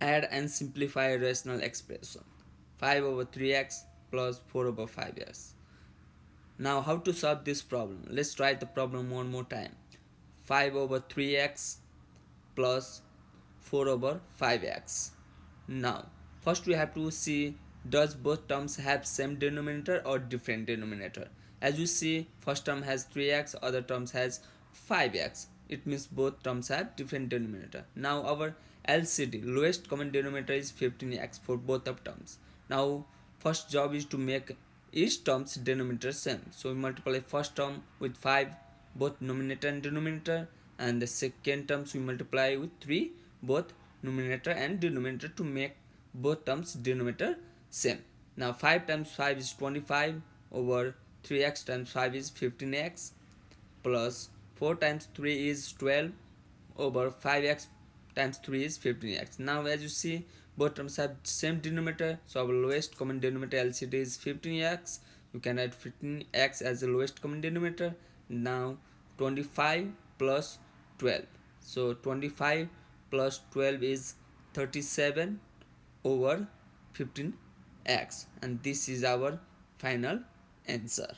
add and simplify rational expression. 5 over 3x plus 4 over 5x now how to solve this problem? Let's try the problem one more time. 5 over 3x plus 4 over 5x now first we have to see does both terms have same denominator or different denominator? As you see first term has 3x other terms has 5x it means both terms have different denominator. Now our LCD lowest common denominator is 15x for both of terms. Now first job is to make each term's denominator same. So we multiply first term with 5 both numerator and denominator and the second terms we multiply with 3 both numerator and denominator to make both terms denominator same. Now 5 times 5 is 25 over 3x times 5 is 15x plus 4 times 3 is 12 over 5x times 3 is 15x now as you see both terms have same denominator so our lowest common denominator LCD is 15x you can add 15x as the lowest common denominator. Now 25 plus 12 so 25 plus 12 is 37 over 15x and this is our final answer